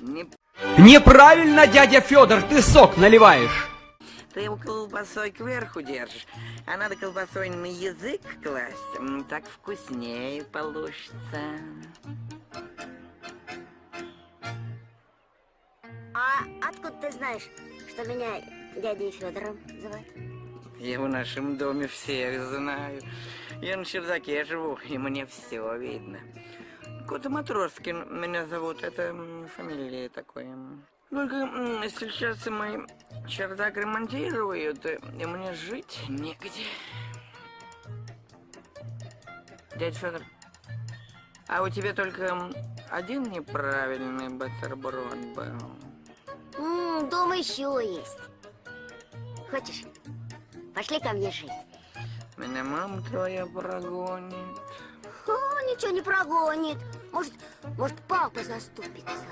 Не Неправильно, дядя Федор, ты сок наливаешь. Ты его колбасой кверху держишь, а надо колбасой на язык класть. Так вкуснее получится. А откуда ты знаешь, что меня дядей Федором зовут? Я в нашем доме всех знаю. Я на чердаке живу, и мне все видно. Кота Матроскин меня зовут, это фамилия такое. Только сейчас мой чердак ремонтируют, и мне жить негде. Дядя Федор, а у тебя только один неправильный бутерброд был? М, дом еще есть. Хочешь? Пошли ко мне жить. Меня мама твоя прогонит. О, ничего не прогонит. Может, может, папа заступится.